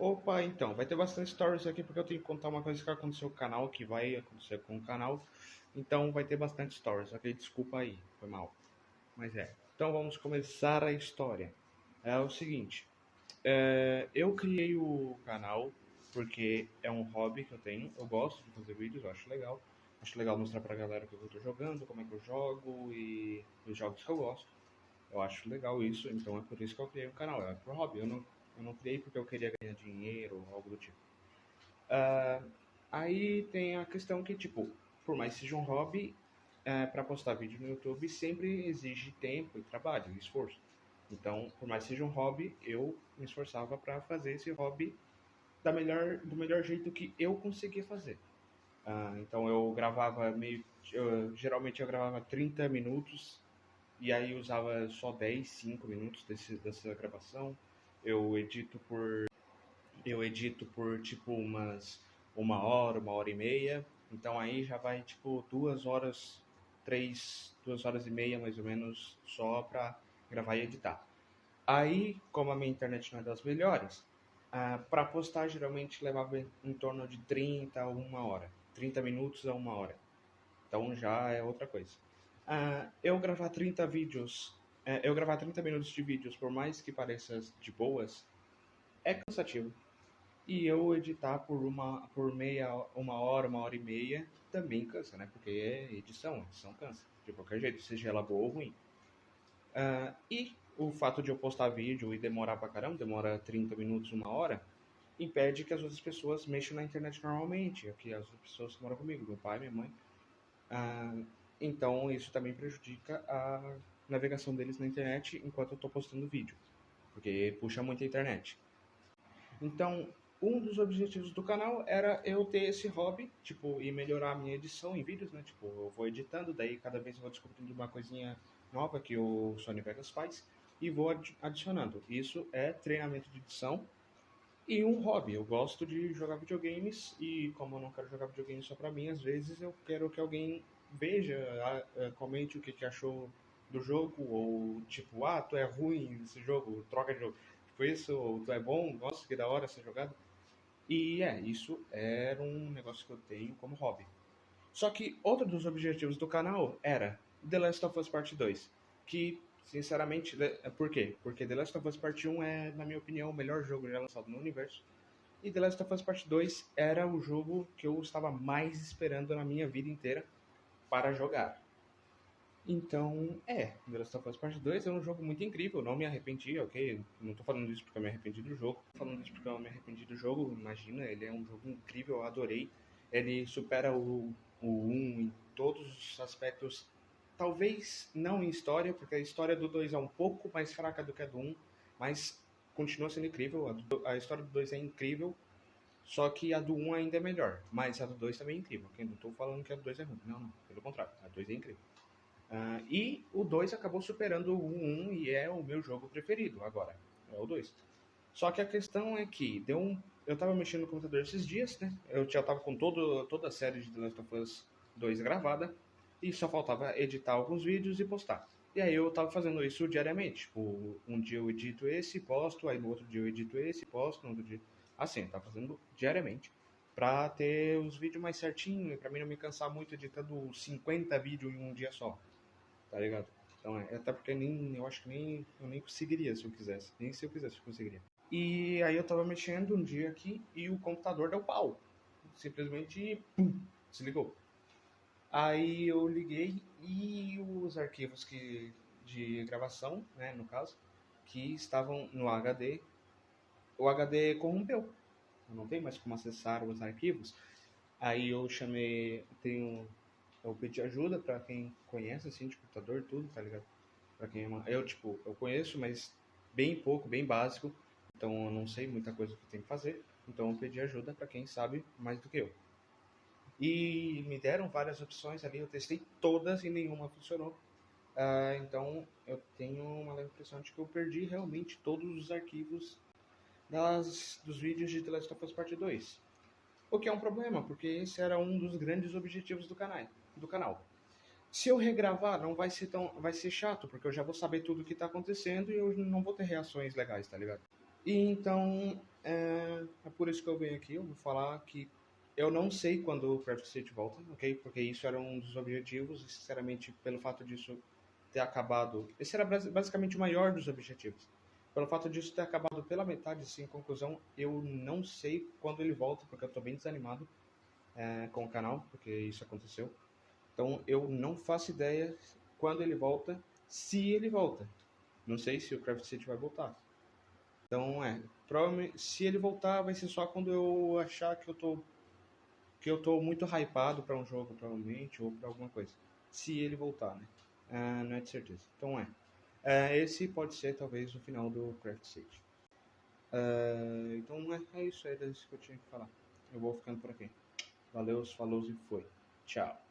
Opa, então, vai ter bastante stories aqui porque eu tenho que contar uma coisa que aconteceu com o canal, que vai acontecer com o canal. Então vai ter bastante stories, ok? Desculpa aí, foi mal. Mas é. Então vamos começar a história. É o seguinte, é, eu criei o canal porque é um hobby que eu tenho. Eu gosto de fazer vídeos, eu acho legal. Acho legal mostrar pra galera o que eu tô jogando, como é que eu jogo e os jogos que eu gosto. Eu acho legal isso, então é por isso que eu criei o canal. É pro hobby, eu não eu não criei porque eu queria ganhar dinheiro ou algo do tipo. Uh, aí tem a questão que, tipo, por mais que seja um hobby, é, para postar vídeo no YouTube sempre exige tempo e trabalho e esforço. Então, por mais que seja um hobby, eu me esforçava para fazer esse hobby da melhor, do melhor jeito que eu conseguia fazer. Uh, então eu gravava meio. Eu, geralmente eu gravava 30 minutos e aí usava só 10, 5 minutos desse, dessa gravação eu edito por eu edito por tipo umas uma hora, uma hora e meia. Então aí já vai tipo duas horas, três, duas horas e meia mais ou menos só para gravar e editar. Aí, como a minha internet não é das melhores, ah, para postar geralmente levava em torno de 30 a uma hora, 30 minutos a uma hora. Então já é outra coisa. Ah, eu gravar 30 vídeos é, eu gravar 30 minutos de vídeos, por mais que pareça de boas, é cansativo. E eu editar por uma, por meia, uma hora, uma hora e meia, também cansa, né? Porque é edição, edição cansa. De qualquer jeito, seja ela boa ou ruim. Uh, e o fato de eu postar vídeo e demorar pra caramba, demora 30 minutos, uma hora, impede que as outras pessoas mexam na internet normalmente, que as outras pessoas que moram comigo, meu pai, minha mãe. Uh, então isso também prejudica a navegação deles na internet enquanto eu estou postando vídeo, porque puxa muito a internet. Então, um dos objetivos do canal era eu ter esse hobby, tipo, e melhorar a minha edição em vídeos, né? Tipo, eu vou editando, daí cada vez eu vou descobrindo uma coisinha nova que o Sony Vegas faz e vou adicionando. Isso é treinamento de edição e um hobby. Eu gosto de jogar videogames e como eu não quero jogar videogames só pra mim, às vezes eu quero que alguém veja, comente o que achou do jogo, ou tipo, ah, tu é ruim nesse jogo, troca de jogo. Tipo isso, ou tu é bom, nossa, que da hora essa jogada. E é, isso era um negócio que eu tenho como hobby. Só que outro dos objetivos do canal era The Last of Us Part 2, que sinceramente, por quê? Porque The Last of Us Part 1 é, na minha opinião, o melhor jogo já lançado no universo. E The Last of Us Part 2 era o jogo que eu estava mais esperando na minha vida inteira para jogar. Então, é, The Last of Us Part 2 é um jogo muito incrível, não me arrependi, ok? Não tô falando isso porque eu me arrependi do jogo, tô falando isso porque eu me arrependi do jogo, imagina, ele é um jogo incrível, eu adorei. Ele supera o, o 1 em todos os aspectos, talvez não em história, porque a história do 2 é um pouco mais fraca do que a do 1, mas continua sendo incrível, a, do, a história do 2 é incrível, só que a do 1 ainda é melhor, mas a do 2 também é incrível, ok? Não tô falando que a do 2 é ruim, não, não, pelo contrário, a 2 é incrível. Uh, e o 2 acabou superando o 1 e é o meu jogo preferido agora. É o 2. Só que a questão é que deu um. Eu tava mexendo no computador esses dias, né? Eu já tava com todo, toda a série de The Last of Us 2 gravada. E só faltava editar alguns vídeos e postar. E aí eu tava fazendo isso diariamente. Tipo, um dia eu edito esse, posto, aí no outro dia eu edito esse, posto, no outro dia. Assim, eu tava fazendo diariamente. Pra ter os vídeos mais certinho e pra mim não me cansar muito editando 50 vídeos em um dia só tá ligado? Então é, até porque nem, eu acho que nem, eu nem conseguiria se eu quisesse, nem se eu quisesse eu conseguiria. E aí eu tava mexendo um dia aqui e o computador deu pau, simplesmente pum, desligou. Aí eu liguei e os arquivos que de gravação, né, no caso, que estavam no HD, o HD corrompeu. Eu não tenho mais como acessar os arquivos. Aí eu chamei, tenho eu pedi ajuda para quem conhece, assim, de computador, tudo, tá ligado? Pra quem. Eu, tipo, eu conheço, mas bem pouco, bem básico. Então eu não sei muita coisa que tem que fazer. Então eu pedi ajuda para quem sabe mais do que eu. E me deram várias opções ali, eu testei todas e nenhuma funcionou. Uh, então eu tenho uma leve impressão de que eu perdi realmente todos os arquivos das, dos vídeos de The Last of Us Part 2. O que é um problema, porque esse era um dos grandes objetivos do canal do canal. Se eu regravar, não vai ser tão. Vai ser chato, porque eu já vou saber tudo o que está acontecendo e eu não vou ter reações legais, tá ligado? E então. É, por isso que eu venho aqui, eu vou falar que eu não sei quando o Craft City volta, ok? Porque isso era um dos objetivos, e sinceramente, pelo fato disso ter acabado. Esse era basicamente o maior dos objetivos. Pelo fato disso ter acabado pela metade, em conclusão, eu não sei quando ele volta, porque eu tô bem desanimado é, com o canal, porque isso aconteceu. Então eu não faço ideia quando ele volta, se ele volta. Não sei se o Craft City vai voltar. Então é, provavelmente se ele voltar vai ser só quando eu achar que eu tô que eu tô muito hypado para um jogo provavelmente ou para alguma coisa. Se ele voltar, né? Uh, não é de certeza. Então é. Uh, esse pode ser talvez o final do Craft City. Uh, então é, é isso aí, é isso que eu tinha que falar. Eu vou ficando por aqui. Valeu, falou e foi. Tchau.